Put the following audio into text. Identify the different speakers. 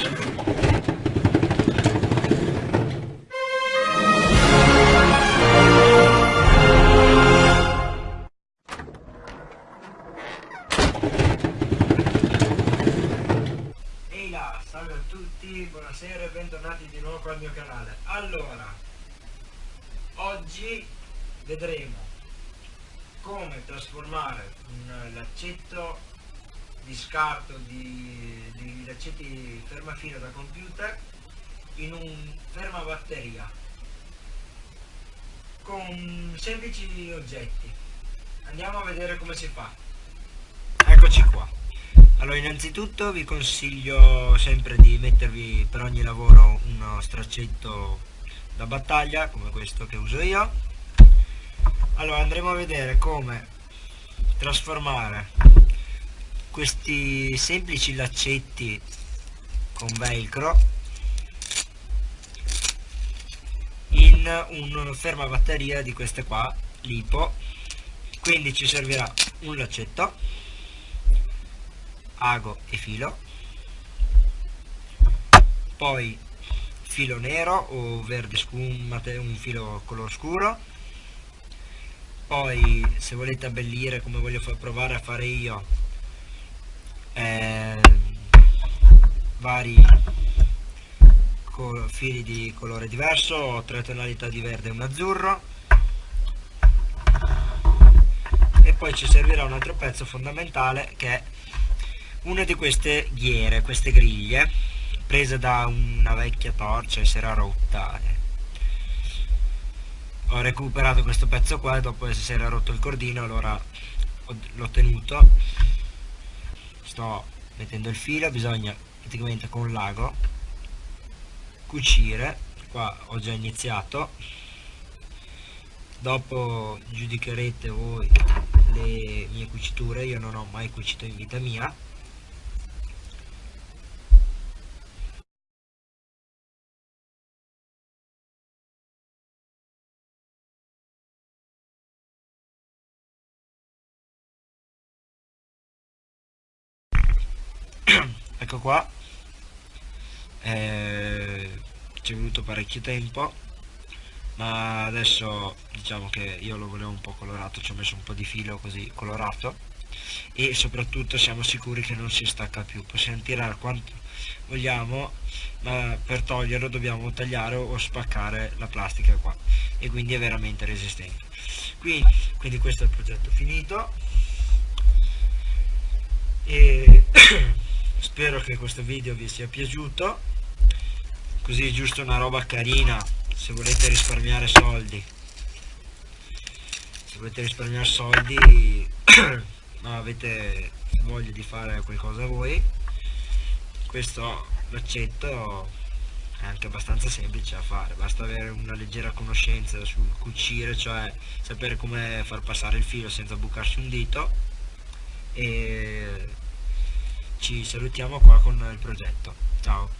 Speaker 1: Ehi là, salve a tutti, buonasera e bentornati di nuovo al mio canale. Allora, oggi vedremo come trasformare un laccetto di scarto di, di laccetti fermafino da computer in un fermabatteria con semplici oggetti. Andiamo a vedere come si fa. Eccoci qua. Allora innanzitutto vi consiglio sempre di mettervi per ogni lavoro uno straccetto da battaglia come questo che uso io. Allora andremo a vedere come trasformare questi semplici laccetti con velcro in un fermabatteria di queste qua lipo. Quindi ci servirà un laccetto ago e filo. Poi filo nero o verde scumate un filo color scuro. Poi se volete abbellire come voglio provare a fare io eh, vari fili di colore diverso tre tonalità di verde e un azzurro e poi ci servirà un altro pezzo fondamentale che è una di queste ghiere, queste griglie, prese da una vecchia torcia e si era rotta. Ho recuperato questo pezzo qua e dopo si era rotto il cordino, allora l'ho tenuto. Sto mettendo il filo, bisogna praticamente con l'ago cucire, qua ho già iniziato. Dopo giudicherete voi le mie cuciture, io non ho mai cucito in vita mia ecco qua. Eh, ci è voluto parecchio tempo ma adesso diciamo che io lo volevo un po' colorato ci ho messo un po' di filo così colorato e soprattutto siamo sicuri che non si stacca più. Possiamo tirare quanto vogliamo ma per toglierlo dobbiamo tagliare o spaccare la plastica qua e quindi è veramente resistente. Quindi, quindi questo è il progetto finito. E spero che questo video vi sia piaciuto. Così giusto una roba carina se volete risparmiare soldi. Se volete risparmiare soldi ma avete voglia di fare qualcosa voi. Questo laccetto è anche abbastanza semplice da fare. Basta avere una leggera conoscenza sul cucire cioè sapere come far passare il filo senza bucarsi un dito. E ci salutiamo qua con il progetto. Ciao